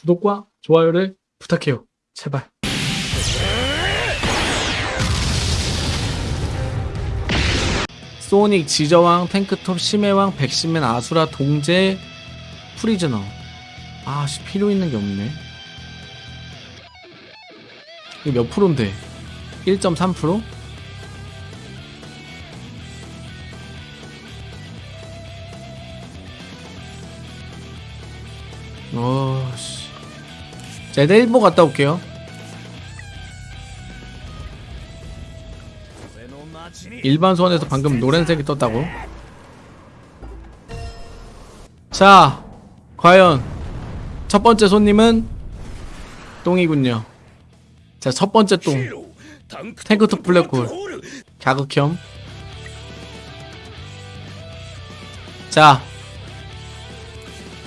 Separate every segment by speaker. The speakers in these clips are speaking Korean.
Speaker 1: 구독과 좋아요를 부탁해요. 제발. 소닉, 지저왕, 탱크톱, 심해왕, 백신맨, 아수라, 동재, 프리즈너. 아, 씨, 필요 있는 게 없네. 이거 몇 프로인데? 1.3%? 자, 일단 1보 갔다 올게요. 일반 소원에서 방금 노란색이 떴다고. 자, 과연 첫 번째 손님은 똥이군요. 자, 첫 번째 똥. 탱크톱 블랙홀. 자극형. 자,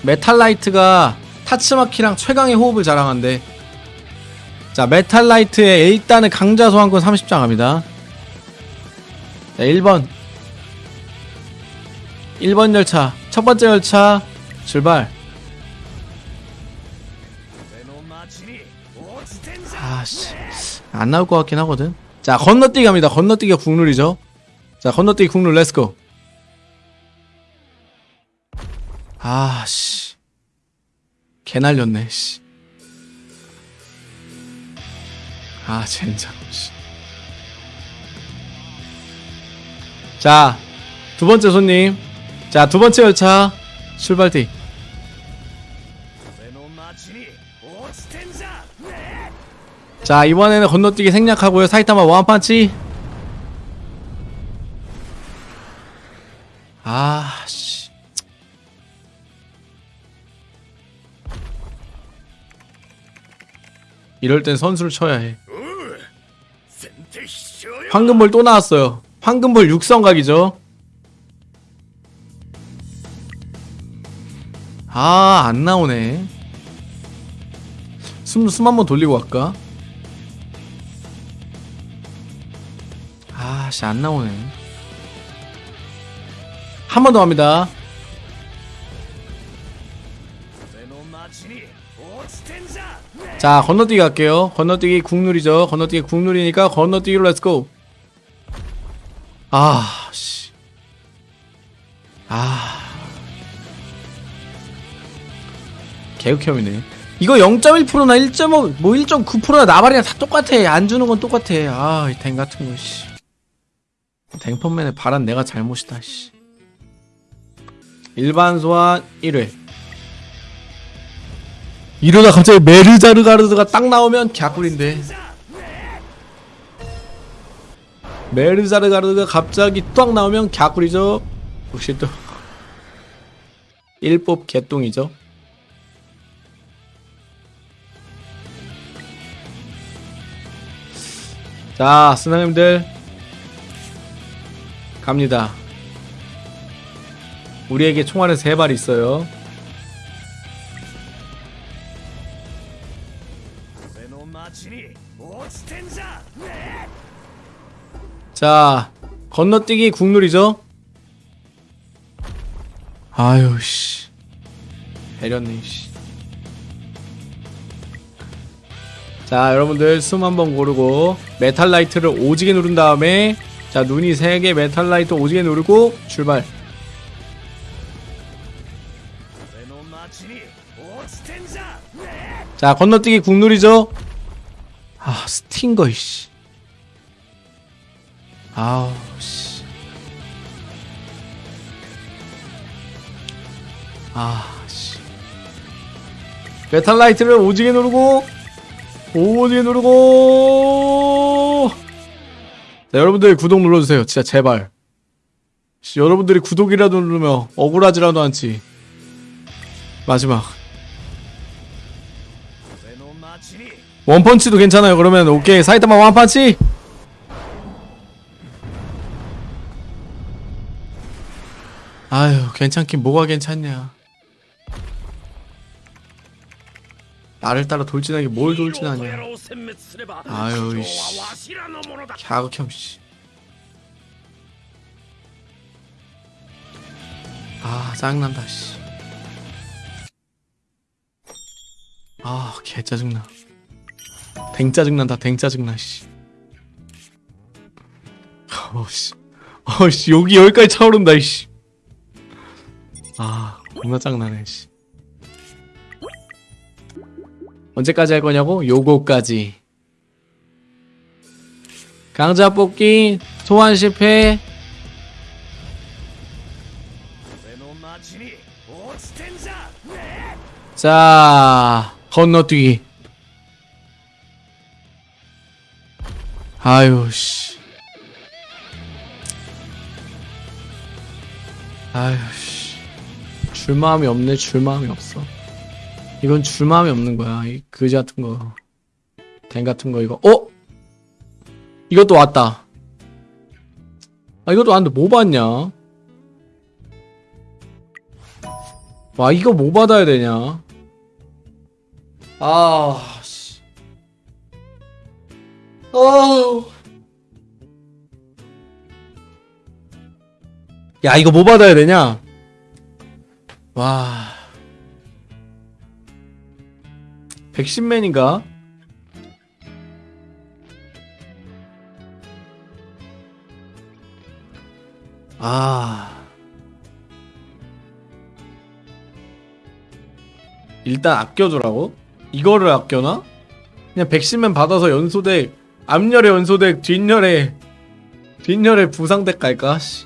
Speaker 1: 메탈라이트가 타츠마키랑 최강의 호흡을 자랑한대. 자, 메탈라이트의 일단은 강자 소환권 30장 갑니다. 자, 1번. 1번 열차. 첫 번째 열차 출발. 아씨. 안 나올 것 같긴 하거든. 자, 건너뛰기 갑니다. 건너뛰기가 국룰이죠. 자, 건너뛰기 국룰 let's go. 아, 씨. 개 날렸네, 씨. 아, 젠장, 씨. 자, 두 번째 손님. 자, 두 번째 열차 출발띠. 자, 이번에는 건너뛰기 생략하고요. 사이타마 원판치. 아, 씨. 이럴 땐 선수를 쳐야 해. 황금볼 또 나왔어요. 황금볼 육성각이죠. 아, 안 나오네. 숨, 숨 한번 돌리고 갈까? 아, 씨, 안 나오네. 한 번더 합니다. 자, 건너뛰기 갈게요. 건너뛰기 국룰이죠. 건너뛰기 국룰이니까 건너뛰기로 let's go. 아, 씨. 아. 개극혐이네. 이거 0.1%나 1.5, 뭐 1.9%나 나발이랑 다 똑같아. 안 주는 건 똑같아. 아, 이 댕 같은 거, 씨. 댕펀맨의 바란 내가 잘못이다, 씨. 일반 소환 1회. 이러다 갑자기 메르자르가르드가 딱 나오면 갸꿀인데. 메르자르가르드가 갑자기 딱 나오면 갸꿀이죠. 역시 또 1법 개똥이죠. 자, 스나님들 갑니다. 우리에게 총알은 세발 있어요. 자, 건너뛰기 국룰이죠? 아유, 씨. 배렸네, 씨. 자, 여러분들 숨 한번 고르고 메탈 라이트를 오지게 누른 다음에 자, 눈이 3개 메탈 라이트 오지게 누르고 출발. 자, 건너뛰기 국룰이죠? 아, 스팅거, 이씨. 아우, 씨. 아, 씨. 메탈라이트를 오지게 누르고, 오지게 누르고. 자, 여러분들 구독 눌러주세요. 진짜 제발. 씨, 여러분들이 구독이라도 누르면 억울하지라도 않지. 마지막. 원펀치도 괜찮아요. 그러면 오케이. 사이타마 원펀치. 아유, 괜찮긴 뭐가 괜찮냐. 나를 따라 돌진하게 뭘 돌진하냐. 아유, 이씨. 갸극혐, 씨. 아, 짜증난다, 씨. 아, 개 짜증나. 댕 짜증난다 댕 짜증나 씨. 어씨. 어씨 여기 여기까지 차오른다 씨 아 겁나 짜증나네 씨. 언제까지 할 거냐고? 요거까지. 강자 뽑기 소환 실패. 자 건너뛰기. 아유, 씨. 아유, 씨. 줄 마음이 없네, 줄 마음이 없어. 이건 줄 마음이 없는 거야, 이 그지 같은 거. 댕 같은 거, 이거. 어? 이것도 왔다. 아, 이것도 왔는데 뭐 받냐? 와, 이거 뭐 받아야 되냐? 아, 씨. 아우. 야, 이거 뭐 받아야 되냐? 와. 백신맨인가? 아. 일단 아껴두라고? 이거를 아껴놔? 그냥 백신맨 받아서 연소덱 앞열에 연소덱 뒷열에 뒷열에 부상덱 갈까? 씨.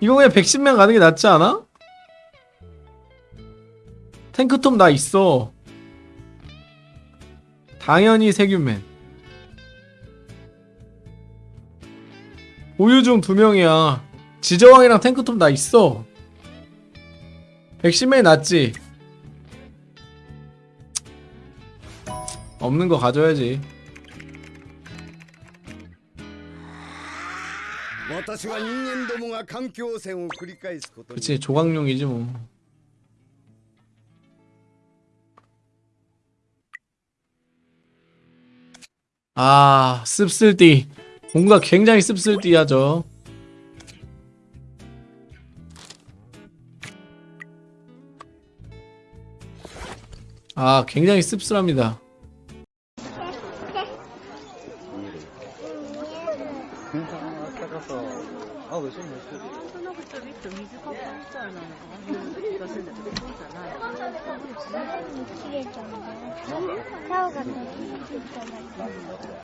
Speaker 1: 이거 그냥 백신맨 가는 게 낫지 않아? 탱크톱 나 있어 당연히 세균맨 보유 중 두 명이야 지저왕이랑 탱크톱 나 있어 백신맨이 낫지 없는 거 가져야지. 그치 조각용이지 뭐. 아 씁쓸띠 뭔가 굉장히 씁쓸띠하죠 아 굉장히 씁쓸합니다
Speaker 2: なんとなくちょびっと水かけみたいなのがある気がするんだけど、そうじゃない。
Speaker 3: 切れちゃうんだよ。竿が飛びついただけ。